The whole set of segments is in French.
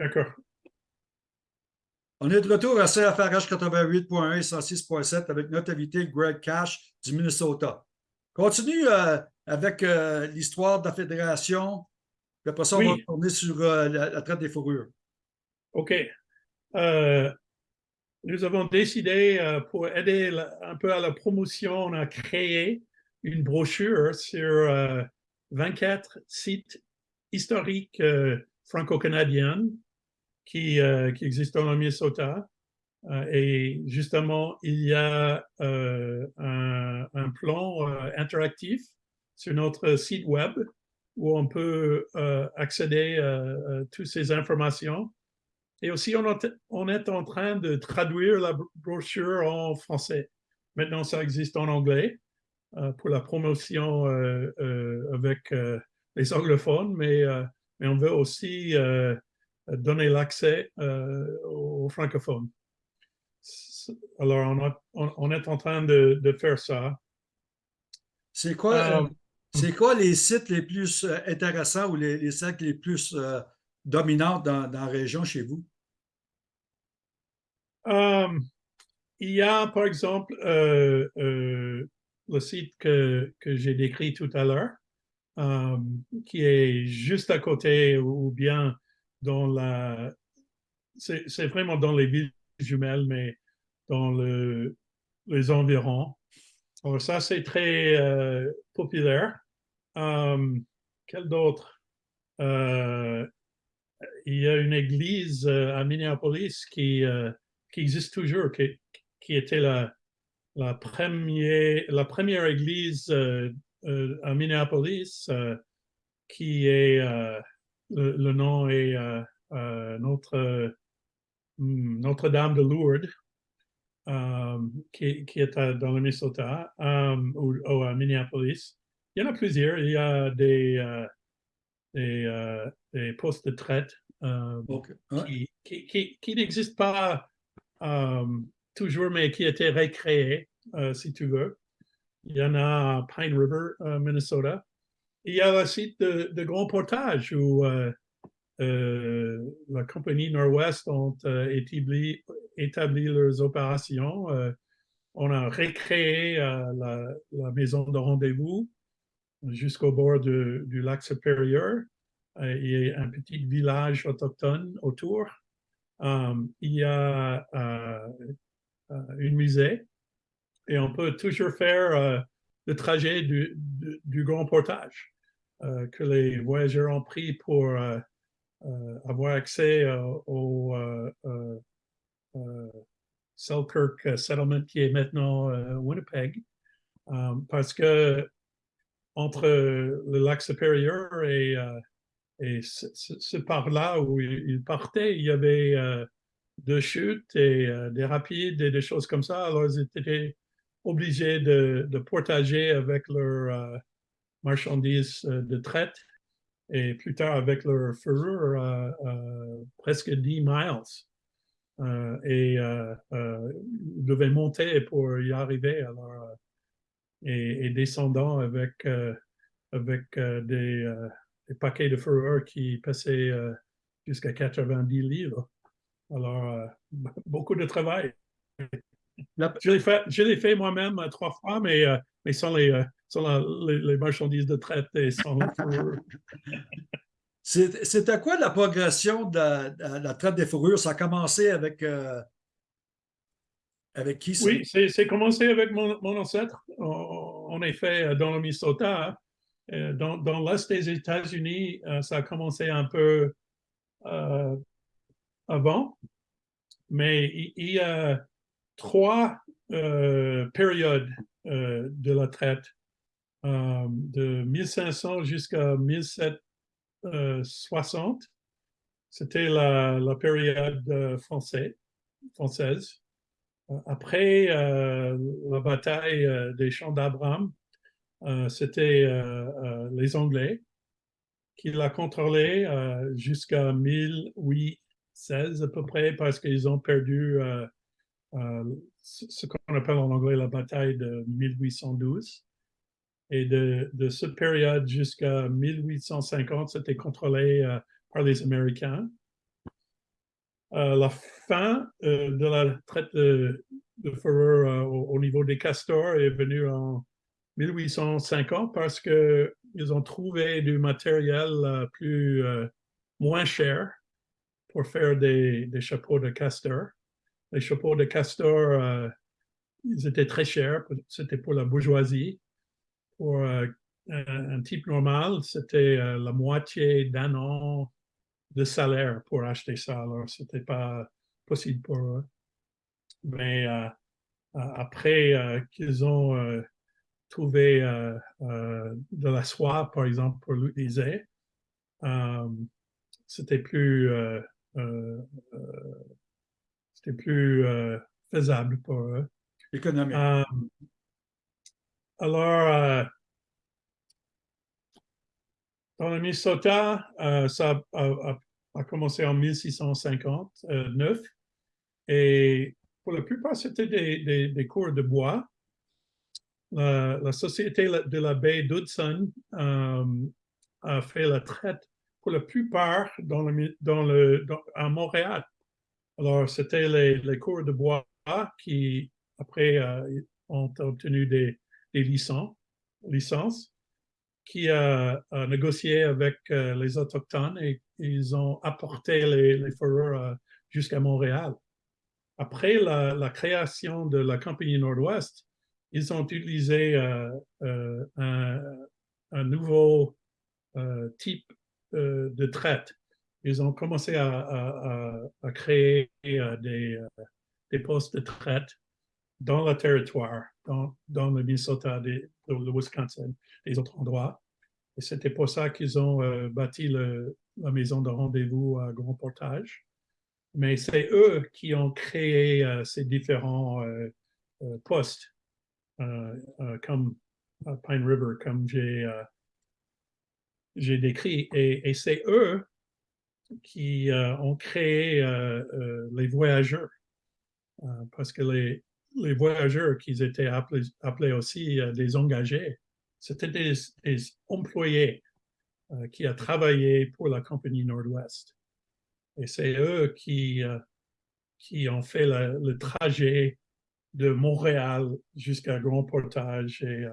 D'accord. On est de retour à CFRH 88.1 et 106.7 avec notre invité Greg Cash du Minnesota. Continue euh, avec euh, l'histoire de la fédération. Puis après ça, on Oui. va retourner sur euh, la, la traite des fourrures. OK. Nous avons décidé, pour aider la- un peu à la promotion, on a créé une brochure sur euh, 24 sites historiques franco-canadiens qui, euh, qui existent dans le Minnesota. Euh, et justement, il y a euh, un, plan euh, interactif sur notre site web où on peut accéder à toutes ces informations. Et aussi, on, on est en train de traduire la bro- brochure en français. Maintenant, ça existe en anglais pour la promotion avec les anglophones, mais, mais on veut aussi donner l'accès euh, aux francophones. Alors, on, a- on- on est en train de, de faire ça. C'est quoi, Euh, euh, c'est quoi les sites les plus intéressants ou les, les sites les plus euh, dominants dans, dans la région chez vous? Il y a, par exemple, euh, euh, le site que, que j'ai décrit tout à l'heure, qui est juste à côté ou bien dans la... C'est vraiment dans les villes jumelles, mais dans le, les environs. Alors ça, c'est très euh, populaire. Euh, quel d'autre? Euh, il y a une église à Minneapolis qui, qui existe toujours, qui, qui était la, la, première, la première église à Minneapolis, qui est, le, le nom est euh, euh, Notre, hmm, Notre-Dame de Lourdes, euh, qui, qui est à- dans le Minnesota, euh, ou, ou à Minneapolis. Il y en a plusieurs. Il y a des, euh, des, euh, des postes de traite euh, qui, qui, qui, qui n'existe pas euh, toujours, mais qui a été recréé, euh, si tu veux. Il y en a à Pine River, euh, Minnesota. Il y a le site de, Grand Portage où euh, euh, la compagnie Nord-Ouest ont euh, établi, établi leurs opérations. On a recréé la, la maison de rendez-vous jusqu'au bord du lac supérieur. A un petit village autochtone autour. Il y a euh, euh, un musée et on peut toujours faire le trajet du, grand portage euh, que les voyageurs ont pris pour euh, euh, avoir accès au Selkirk Settlement qui est maintenant Winnipeg. Parce que entre le lac supérieur et, ce, ce- ce par-là où il il partait, il y avait deux chutes et des rapides et des choses comme ça. Alors, ils étaient obligés de, de portager avec leurs euh, marchandises euh, de traite et plus tard avec leur fourrure euh, presque 10 miles. Et ils devaient monter pour y arriver. Alors, et, et descendant avec, avec des, paquets de fourrure qui passaient jusqu'à 90 livres. Alors, beaucoup de travail. La- Je l'ai fait, moi-même euh, trois fois, mais, euh, mais sans, les, euh, sans la- les, les marchandises de traite et sans. C'est- C'était quoi la progression de la, de la traite des fourrures? Ça a commencé avec, avec qui? Oui, c'est commencé avec mon, mon ancêtre, en, effet, dans le Minnesota. hein. Dans, dans l'Est des États-Unis, ça a commencé un peu avant, mais il, il trois euh, périodes euh, de la traite, euh, de 1500 jusqu'à 1760. C'était la, période français- française. Après la bataille des champs d'Abraham, c'était les Anglais qui l'a contrôlé euh, jusqu'à 1816 à peu près parce qu'ils ont perdu ce ce qu'on appelle en anglais la bataille de 1812. Et de, cette période jusqu'à 1850, c'était contrôlé euh, par les Américains. euh, la fin euh, de la traite de, de euh, au, au niveau des castors est venue en 1850 parce que ils ont trouvé du matériel euh, plus euh, moins cher pour faire des, des chapeaux de castor. Les chapeaux de castor, euh, ils étaient très chers, c'était pour la bourgeoisie. Pour euh, un, type normal, c'était euh, la moitié d'un an de salaire pour acheter ça. Alors, c'était pas possible pour eux. Mais euh, après qu'ils ont trouvé de la soie, par exemple, pour l'utiliser, c'était plus, c'était plus euh, faisable pour eux. Économique. Euh, alors, euh, dans le Minnesota, ça a, a- a commencé en 1659 et pour la plupart, c'était des, des, des cours de bois. La, la société de la baie d'Hudson euh, a fait la traite pour la plupart dans le, mi- dans le, dans- à Montréal. Alors, c'était les, cours de bois qui, après, euh, ont obtenu des, licences, qui a, a négocié avec euh, les Autochtones et ils ont apporté les, les fourrures euh, jusqu'à Montréal. Après la, création de la Compagnie Nord-Ouest, ils ont utilisé euh, euh, un, nouveau euh, type euh, de traite. Ils ont commencé à, créer euh, des, euh, des postes de traite dans le territoire, dans, le Minnesota, le Wisconsin, des autres endroits. Et c'était pour ça qu'ils ont euh, bâti la maison de rendez-vous à Grand Portage. Mais c'est eux qui ont créé ces différents postes, comme Pine River, comme j'ai décrit. Et c'est eux qui euh, ont créé euh, euh, les voyageurs. Parce que les, les voyageurs qui étaient appelés, appelés aussi des engagés, c'était des, employés qui ont travaillé pour la compagnie Nord-Ouest. Et c'est eux qui, qui ont fait le trajet de Montréal jusqu'à Grand Portage et,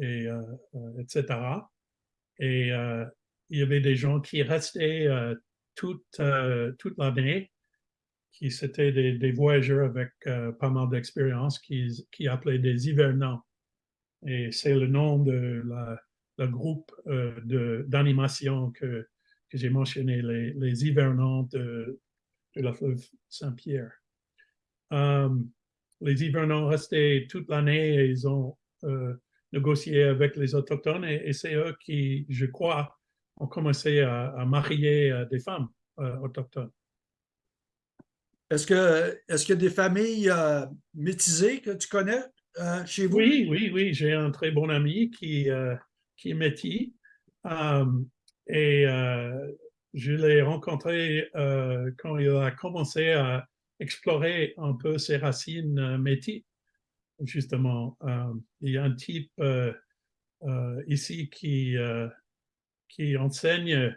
et etc. Et il y avait des gens qui restaient toute, euh, toute l'année, qui c'était des, voyageurs avec euh, pas mal d'expérience, qui, qui appelaient des hivernants. Et c'est le nom de la, le groupe euh, d'animation que, que j'ai mentionné, les, les hivernants de, de la fleuve Saint-Pierre. Les hivernants restaient toute l'année et ils ont négocié avec les Autochtones et, et c'est eux qui, je crois, ont commencé à, à marier euh, des femmes euh, autochtones. Est-ce que est-ce qu'il y a des familles euh, métisées que tu connais euh, chez vous? Oui, oui, oui, j'ai un très bon ami qui, euh, qui est métis et je l'ai rencontré quand il a commencé à explorer un peu ses racines métis. Justement, il y a un type ici qui, qui enseigne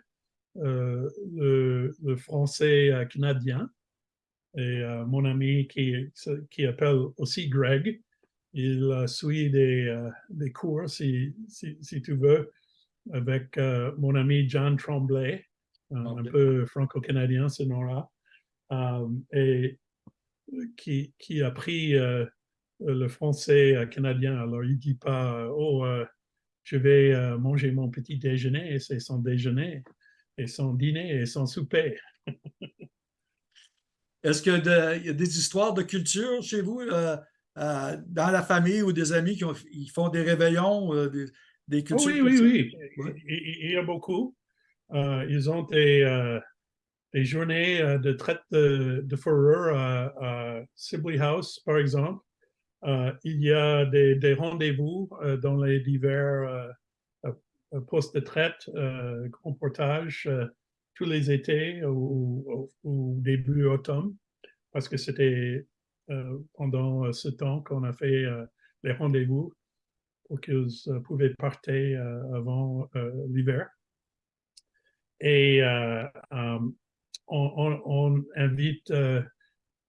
euh, le, le français canadien. Et euh, mon ami qui, qui appelle aussi Greg, il suit des, euh, des cours, si, si, si tu veux, avec mon ami John Tremblay, un, peu franco-canadien ce nom-là, et qui, qui a pris le français canadien. Alors, il dit pas, oh, je vais euh, manger mon petit déjeuner, et c'est son déjeuner, et son dîner, et son souper. Est-ce qu'il y, a y des histoires de culture chez vous, euh, euh, dans la famille ou des amis qui ont- ils font des réveillons, des, des Oh cultures? oui, oui, oui. Il, y a beaucoup. Ils ont des, des journées de traite de, de fourrure à, à Sibley House, par exemple. Euh, il y a des, rendez-vous euh, dans les divers euh, postes de traite, grand portage, tous les étés ou, début automne, parce que c'était pendant ce temps qu'on a fait les rendez-vous pour qu'ils pouvaient partir avant l'hiver. Et on, invite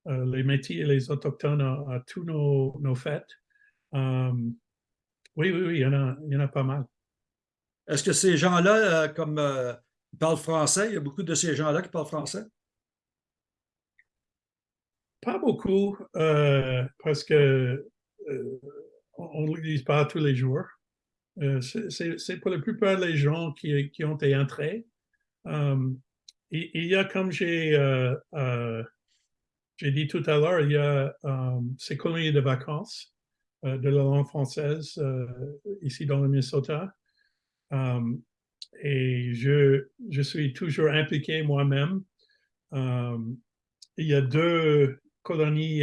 les métis et les autochtones à, à tous nos, nos fêtes. Euh, oui, oui, oui, il y en a, il y en a pas mal. Est-ce que ces gens-là, euh, comme euh, ils parlent français, il y a beaucoup de ces gens-là qui parlent français? Pas beaucoup, euh, parce que euh, on ne l'utilise pas tous les jours. Euh, c'est- pour la plupart des gens qui, qui ont été entrés. Euh, il, il y a, comme j'ai euh, euh, j'ai dit tout à l'heure, il y a euh, ces colonies de vacances euh, de la langue française euh, ici dans le Minnesota. Et je, je suis toujours impliqué moi-même. Il y a deux colonies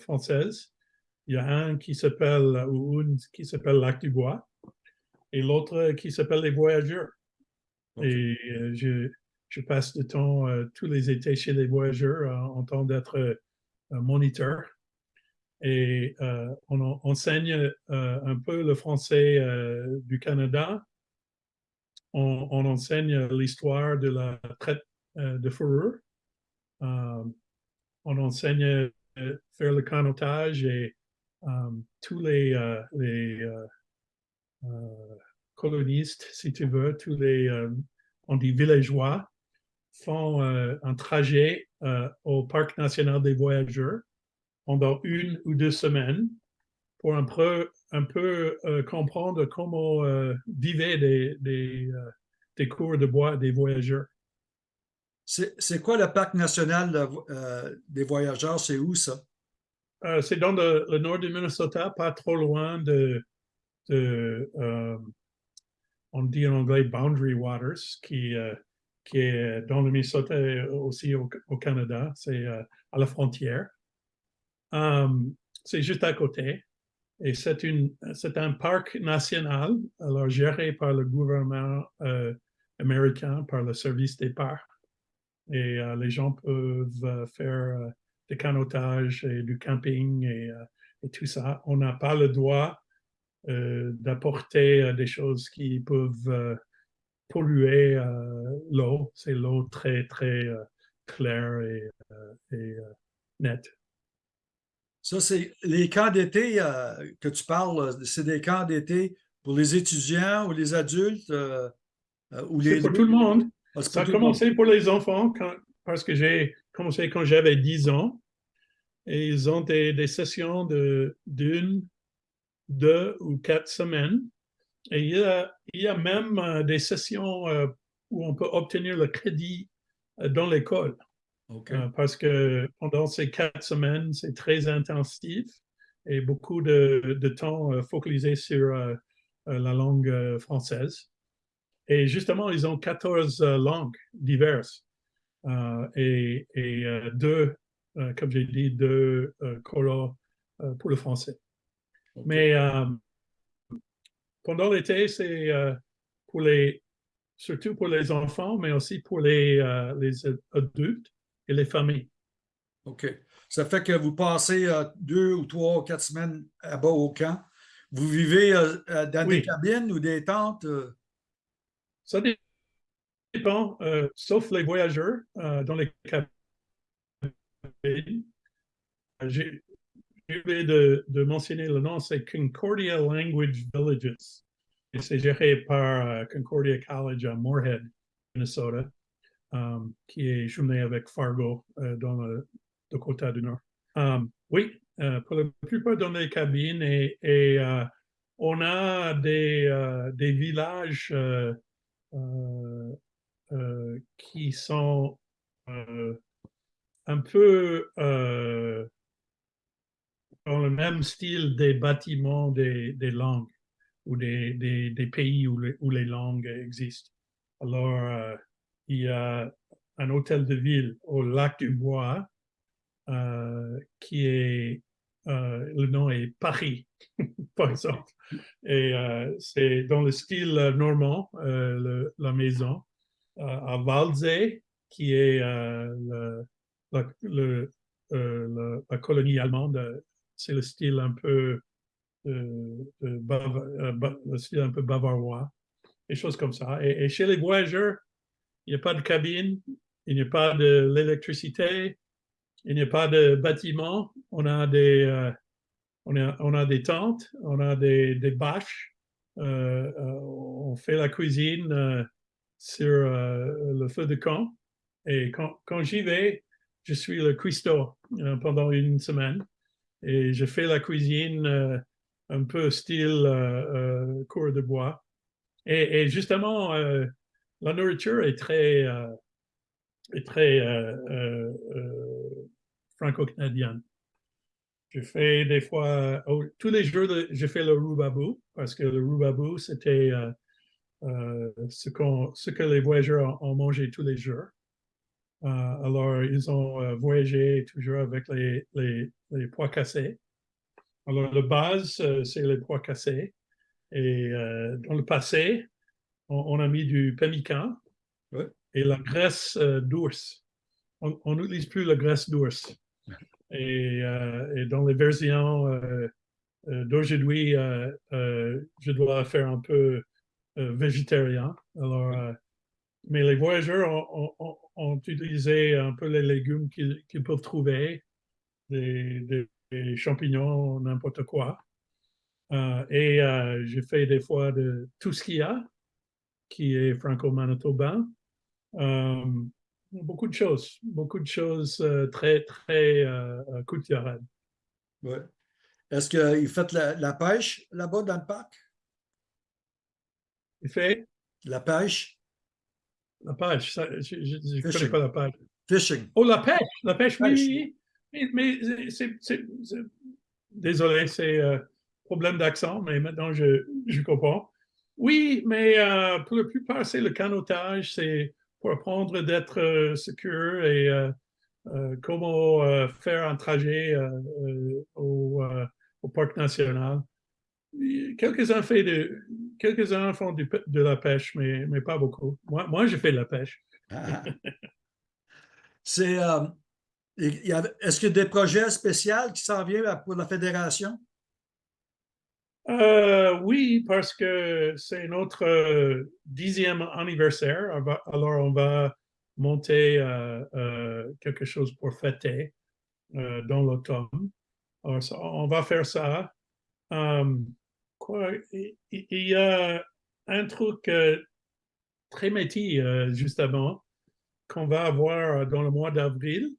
françaises. Il y a un qui s'appelle, ou une qui s'appelle Lac du Bois, et l'autre qui s'appelle Les Voyageurs. Et je, je passe du temps euh, tous les étés chez les Voyageurs euh, en tant d'être euh, moniteur. Et on en- enseigne un peu le français du Canada. On, enseigne l'histoire de la traite de fourrure. On enseigne faire le canotage et tous les, colonistes, si tu veux, tous les, on dit villageois, font euh, un trajet euh, au Parc national des voyageurs pendant une ou deux semaines pour un peu, un peu euh, comprendre comment vivaient des, des, des cours de bois des voyageurs. C'est quoi le parc national de- des voyageurs? C'est où ça? C'est dans le, le nord du Minnesota, pas trop loin de, de on dit en anglais Boundary Waters, qui, qui est dans le Minnesota et aussi au, Canada. C'est euh, à la frontière. Um, c'est juste à côté. Et c'est un parc national, alors géré par le gouvernement euh, américain, par le service des parcs. Et euh, les gens peuvent faire des canotages et du camping et, tout ça. On n'a pas le droit d'apporter des choses qui peuvent polluer euh, l'eau. C'est l'eau très, très euh, claire et, euh, et, nette. Ça, c'est les camps d'été euh, que tu parles, c'est des camps d'été pour les étudiants ou les adultes euh, euh, ou les pour tout le monde. Ah, Ça a le commencé pour les enfants quand- parce que j'ai commencé quand j'avais 10 ans. Et ils ont des, des sessions de d'une, deux ou quatre semaines. Et il y a, il y a même euh, des sessions euh, où on peut obtenir le crédit euh, dans l'école. Parce que pendant ces quatre semaines, c'est très intensif et beaucoup de, de temps focalisé sur la langue française. Et justement, ils ont 14 euh, langues diverses et, et, deux, comme j'ai dit, deux euh, pour le français. Mais pendant l'été, c'est euh, pour les, surtout pour les enfants, mais aussi pour les, euh, les adultes et les familles. OK. Ça fait que vous passez euh, deux ou trois ou quatre semaines là-bas au camp. Vous vivez dans des cabines ou des tentes? Ça dé- dépend, euh, sauf les voyageurs euh, dans les cabines. De, de mentionner le nom, c'est Concordia Language Villages. Et c'est géré par euh, Concordia College à Moorhead, Minnesota, euh, qui est jumelé avec Fargo euh, dans le Dakota du Nord. Euh, oui, euh, pour la plupart dans les cabines et, on a des, des villages qui sont un peu dans le même style des bâtiments des, langues ou des, pays où les, langues existent. Alors, euh, il y a un hôtel de ville au lac du Bois euh, qui est, euh, le nom est Paris, par exemple. Et c'est dans le style normand, la maison. À Waldsee, qui est la, colonie allemande, c'est le style un peu euh, euh, ba- le style un peu bavarois, des choses comme ça. Et, chez les voyageurs, il n'y a pas de cabine, il n'y a pas de l'électricité, il n'y a pas de bâtiment. On a des, euh, on a, on a des tentes, on a des, des bâches. Euh, euh, on fait la cuisine euh, sur euh, le feu de camp. Et quand, quand j'y vais, je suis le cuistot euh, pendant une semaine. Et je fais la cuisine euh, un peu style euh, euh, cours de bois. Et, justement, euh, la nourriture est très, très franco-canadienne. Je fais des fois, oh, tous les jours, je fais le roubabou parce que le roubabou, c'était ce, qu'on, ce que les voyageurs ont mangé tous les jours. Euh, alors, ils ont euh, voyagé toujours avec les, les, cassés. Alors, la base, euh, c'est les pois cassés. Et dans le passé, on, on a mis du pemmican Ouais. et la graisse d'ours. On n'utilise plus la graisse d'ours. Et, et dans les versions d'aujourd'hui, je dois faire un peu végétarien. Alors, mais les voyageurs ont, ont- ont- utilisé un peu les légumes qu'ils peuvent trouver, des, des- des champignons, n'importe quoi. Euh, et euh, j'ai fait des fois de tout ce qu'il y a, qui est franco-manitobain. Euh, beaucoup de choses, beaucoup de choses euh, très, très culturelles. Ouais. Est-ce qu'ils faites la, la pêche là-bas dans le parc? Il fait? La pêche? La pêche, ça, je ne connais pas la pêche. Fishing. Oh, la pêche, la pêche, oui, Pêche. oui, oui. Mais, mais c'est, désolé, c'est euh, problème d'accent, mais maintenant je, je comprends. Oui, mais euh, pour la plupart, c'est le canotage, c'est pour apprendre d'être euh, secure et euh, euh, comment faire un trajet au, au parc national. Quelques-uns fait de, quelques-uns font du de la pêche, mais, mais pas beaucoup. Moi, moi, je fais de la pêche. Ah. C'est. euh, Est-ce qu'il y a des projets spéciaux qui s'en viennent pour la fédération? Euh, oui, parce que c'est notre euh, dixième anniversaire. Alors, on va monter euh, quelque chose pour fêter dans l'automne. On va faire ça. Il, y a un truc euh, très métier, euh, justement, qu'on va avoir dans le mois d'avril,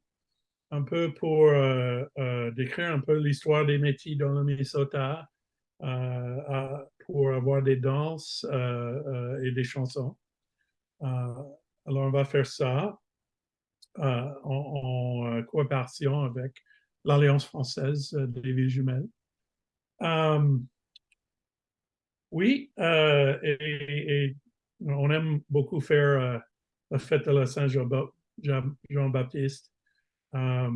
un peu pour euh, euh, décrire un peu l'histoire des métiers dans le Minnesota, euh, pour avoir des danses euh, euh, et des chansons. Euh, alors, on va faire ça euh, en, euh, coopération avec l'Alliance française euh, des villes jumelles. Euh, oui, euh, et, on aime beaucoup faire euh, la fête de la Saint-Jean- Jean- Jean-Baptiste. Euh,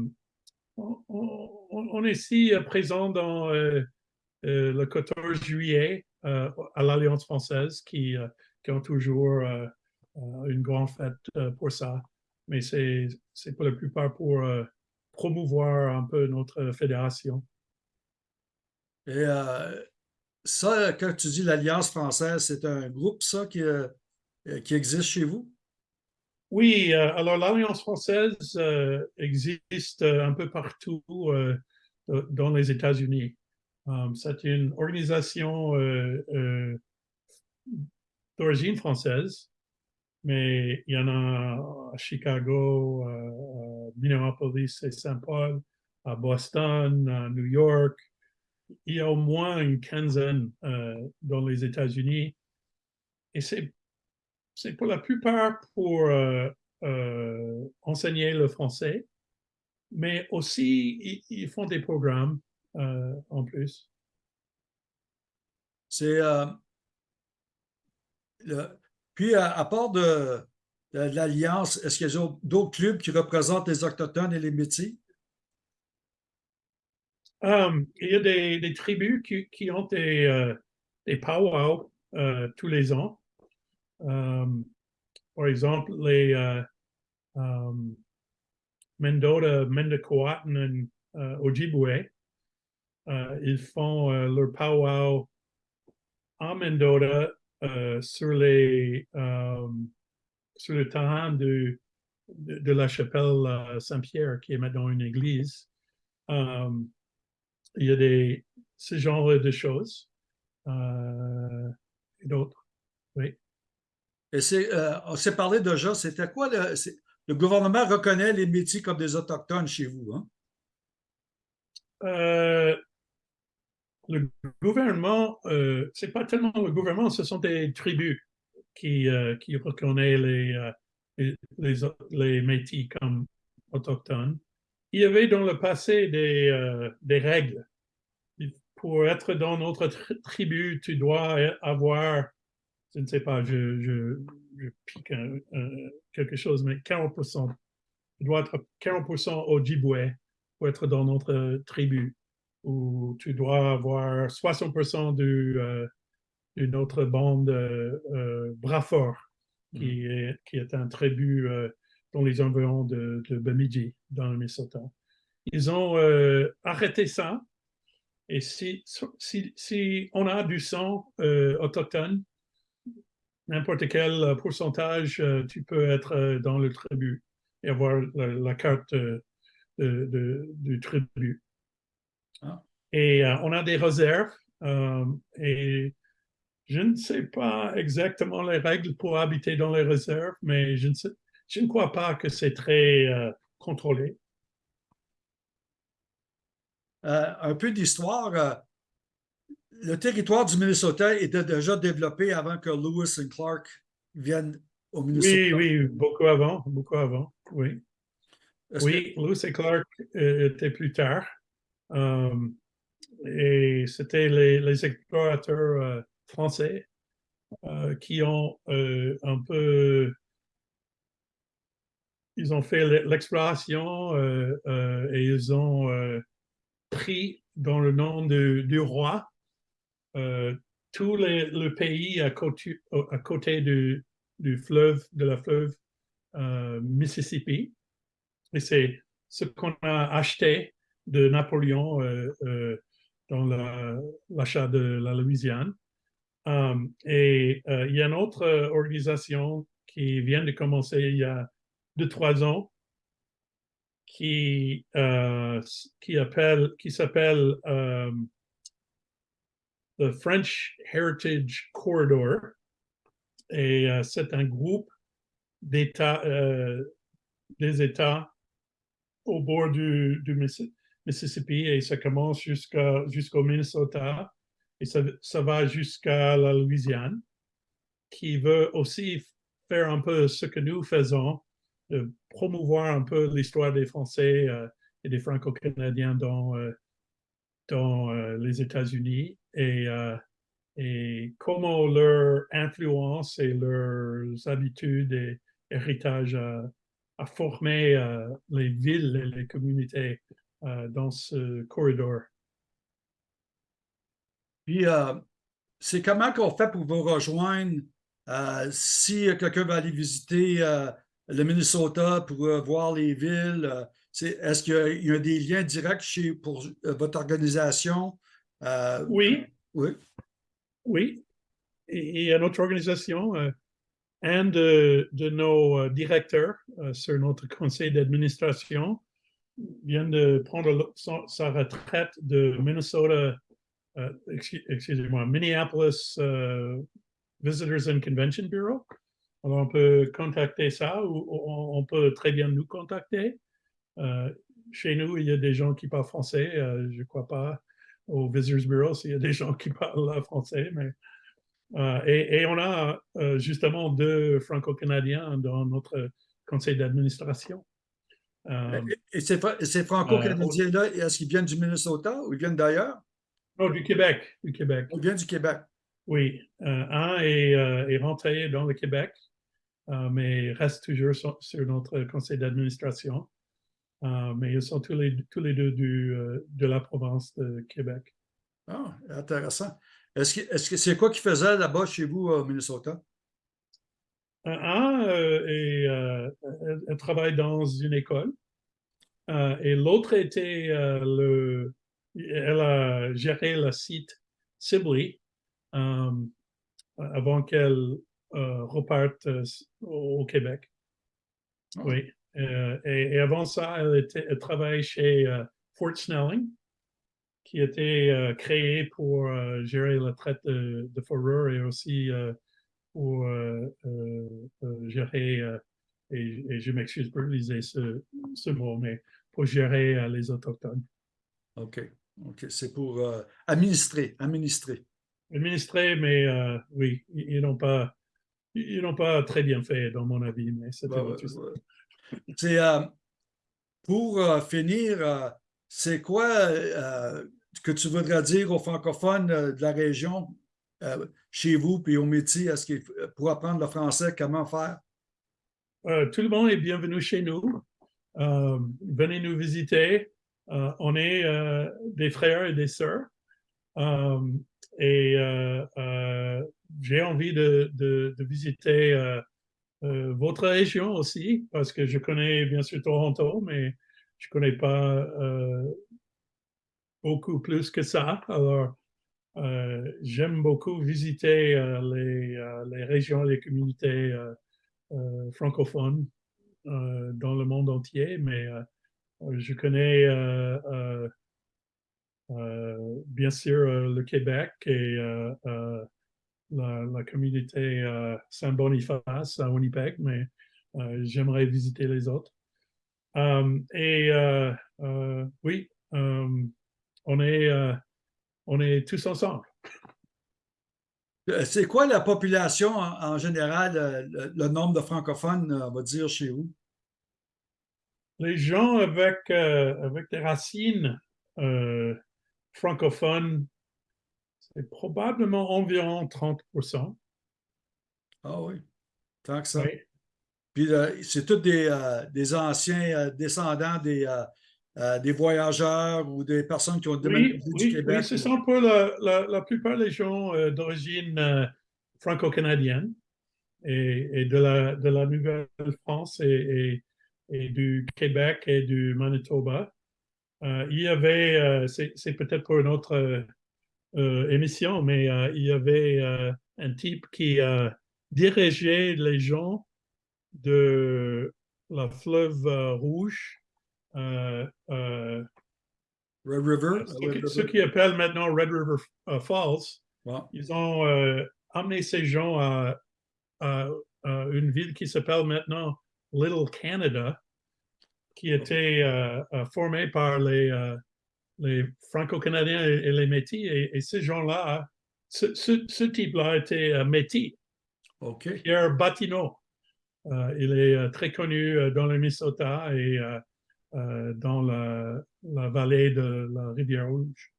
on, est ici présent dans le 14 juillet à l'Alliance française qui, qui ont toujours une grande fête pour ça. Mais c'est pour la plupart pour promouvoir un peu notre fédération. Et ça, quand tu dis l'Alliance française, c'est un groupe, ça, qui, euh, qui existe chez vous? Oui, euh, alors l'Alliance française euh, existe euh, un peu partout euh, euh, dans les États-Unis. C'est une organisation euh, euh, d'origine française, mais il y en a à Chicago, euh, à Minneapolis et Saint-Paul, à Boston, à New York. Il y a au moins une quinzaine euh, dans les États-Unis. Et c'est pour la plupart pour euh, euh, enseigner le français, mais aussi ils, font des programmes en plus. C'est. Puis, à, part de, de l'Alliance, est-ce qu'il y a d'autres clubs qui représentent les Autochtones et les Métis? Um, il y a des, tribus qui, ont des, euh, des powwows euh, tous les ans. Um, par exemple, les euh, um, Mendota, euh, Ojibwe, euh, ils font euh, leur powwow en Mendota euh, euh, sur le terrain de, la chapelle Saint-Pierre, qui est maintenant une église. Euh, il y a des, ce genre de choses. Euh, et d'autres. Oui. Et c'est, euh, on s'est parlé déjà, c'était quoi le, le gouvernement reconnaît les métiers comme des autochtones chez vous, hein? Euh, le gouvernement, euh, c'est pas tellement le gouvernement, ce sont des tribus qui, euh, qui reconnaissent les, les, les, les Métis comme autochtones. Il y avait dans le passé des, euh, des règles. Pour être dans notre tri- tribu, tu dois avoir, je ne sais pas, je, je, je pique un- un- quelque chose, mais 40%. Tu dois être 40% Ojibwe pour être dans notre tribu où tu dois avoir 60% du, euh, d'une autre bande euh, euh, Brafort, qui, est, qui est un tribu euh, dans les environs de, de Bemidji, dans le Minnesota. Ils ont euh, arrêté ça. Et si, si, si on a du sang euh, autochtone, n'importe quel pourcentage, euh, tu peux être dans le tribu et avoir la, la carte de- de- du tribu. Ah. Et euh, on a des réserves euh, et je ne sais pas exactement les règles pour habiter dans les réserves, mais je ne, sais- je ne crois pas que c'est très euh, contrôlé? Euh, un peu d'histoire. euh, le territoire du Minnesota était déjà développé avant que Lewis et Clark viennent au Minnesota. Oui, oui, beaucoup avant, beaucoup avant, oui. Que- Oui, Lewis et Clark étaient plus tard. Et c'était les, les explorateurs français qui ont un peu. Ils ont fait l'e- l'exploration euh, euh, et ils ont euh, pris dans le nom du roi tout le pays à côté, du, fleuve, de la fleuve Mississippi. Et c'est ce qu'on a acheté de Napoléon dans la- l'achat de la Louisiane. Et il y a une autre organisation qui vient de commencer il y a deux, trois ans qui, euh, qui, appelle, qui s'appelle euh, the French Heritage Corridor. Et euh, c'est un groupe d'États, des États au bord du, du Missi- Mississippi et ça commence jusqu'au Minnesota et ça, ça va jusqu'à la Louisiane, qui veut aussi faire un peu ce que nous faisons, de promouvoir un peu l'histoire des Français euh, et des Franco-Canadiens dans, euh, dans euh, les États-Unis et, et comment leur influence et leurs habitudes et héritage a, a formé les villes et les communautés dans ce corridor. Puis, c'est comment qu'on fait pour vous rejoindre si quelqu'un va aller visiter le Minnesota pour euh, voir les villes? euh, Est-ce qu'il y a, il y a des liens directs chez, pour euh, votre organisation? Euh, Oui, oui. oui. Et, et à notre organisation, euh, un de, de nos directeurs euh, sur notre conseil d'administration vient de prendre son- sa retraite de Minnesota, excu- excusez-moi, Minneapolis Visitors and Convention Bureau. Alors, on peut contacter ça ou on, peut très bien nous contacter. Euh, chez nous, il y a des gens qui parlent français. euh, je ne crois pas au Visitors Bureau s'il y a des gens qui parlent français, mais euh, et, et on a justement deux franco-canadiens dans notre conseil d'administration. Et ces, Fra- ces Franco-Canadiens-là, est-ce qu'ils viennent du Minnesota ou ils viennent d'ailleurs? non, du Québec, du Québec. Ils viennent du Québec. Oui, un est, est rentré dans le Québec, mais reste toujours sur, sur notre conseil d'administration. Euh, mais ils sont tous les, tous les deux du, euh, de la province de Québec. Ah, intéressant. Est-ce que c'est quoi qu'ils faisaient là-bas chez vous au Minnesota? Un, euh, euh, elle- elle travaille dans une école euh, et l'autre était euh, le, elle a géré le site Sibley euh, avant qu'elle euh, reparte euh, au, Québec. Ah. Oui. Euh, et, et avant ça, elle, était, elle travaillait chez euh, Fort Snelling, qui était créé pour gérer la traite de, de fourrure et aussi pour gérer, et, et je m'excuse pour utiliser ce, ce mot, mais pour gérer les Autochtones. OK. OK. C'est pour euh, administrer, administrer. Administrés, mais euh, oui, ils n'ont pas, ils n'ont pas très bien fait, dans mon avis, mais c'est Ouais, une ouais, euh, pour euh, finir, euh, c'est quoi que tu voudrais dire aux francophones de la région, chez vous, puis au métier, est-ce qu'il pour apprendre le français, comment faire? Tout le monde est bienvenu chez nous. Venez nous visiter. On est des frères et des sœurs. Et euh, euh, j'ai envie de, visiter euh, votre région aussi, parce que je connais bien sûr Toronto, mais je connais pas beaucoup plus que ça. Alors, j'aime beaucoup visiter les, régions, les communautés francophones dans le monde entier, mais je connais bien sûr euh, le Québec et euh, euh, la, la communauté euh, Saint-Boniface à Winnipeg, mais euh, j'aimerais visiter les autres. Euh, et euh, euh, oui, euh, on est, euh, on est tous ensemble. Euh, C'est quoi la population en, en général, euh, le, le nombre de francophones, euh, on va dire, chez vous? Les gens avec, euh, avec des racines euh, francophones, c'est probablement environ 30%. Ah oui, tant que ça. Oui. Puis euh, c'est tous des, euh, des anciens euh, descendants des, des voyageurs ou des personnes qui ont Oui, déménagé du Québec. oui, ce sont pour la, la, la plupart des gens d'origine franco-canadienne et, et de la, de la Nouvelle-France et, et, et du Québec et du Manitoba. Euh, il y avait, euh, c'est peut-être pour une autre euh, émission, mais il y avait un type qui dirigeait les gens de la fleuve rouge Red River? ce Red qui- appellent maintenant Red River Falls, ils ont euh, amené ces gens à, à- à une ville qui s'appelle maintenant Little Canada, qui était euh, euh, formée par les, euh, les Franco-Canadiens et, et les Métis. Et, et ces gens-là, ce, ce- ce type-là était euh, Métis. Pierre Batineau. Il est très connu dans le Minnesota et dans la, la vallée de la rivière Rouge.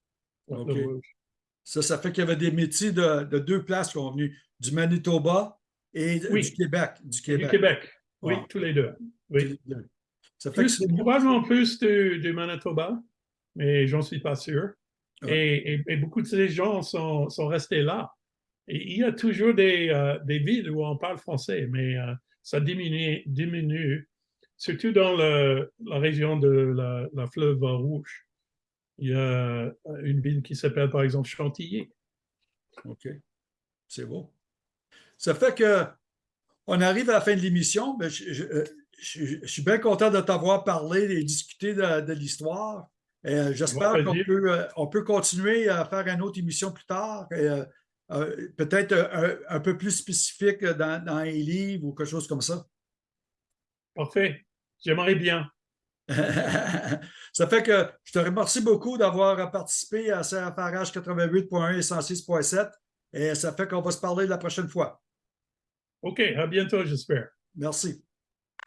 la OK. fleuve Rouge. Ça, ça fait qu'il y avait des métiers de, de deux places qui sont venus, du Manitoba et Oui. du Québec. Du Québec. Du Québec, oui, Wow. tous les deux. Oui. Ça fait que Plus, probablement plus du, du Manitoba, mais j'en suis pas sûr. Ouais. Et, et- et beaucoup de ces gens sont, sont restés là. Et il y a toujours des, euh, des villes où on parle français, mais euh, ça diminue, diminue, surtout dans le- la région de la, la fleuve Rouge. Il y a une ville qui s'appelle par exemple Chantilly. OK. C'est beau. Ça fait que on arrive à la fin de l'émission. Je, suis bien content de t'avoir parlé et discuté de, de l'histoire. Euh, J'espère qu'on peut, euh, on peut continuer à faire une autre émission plus tard. euh, euh, Peut-être un, un peu plus spécifique dans, dans les livres ou quelque chose comme ça. Parfait. J'aimerais bien. ça fait que je te remercie beaucoup d'avoir participé à CFRH 88.1 et 106.7 et ça fait qu'on va se parler la prochaine fois. OK, à bientôt, j'espère. Merci.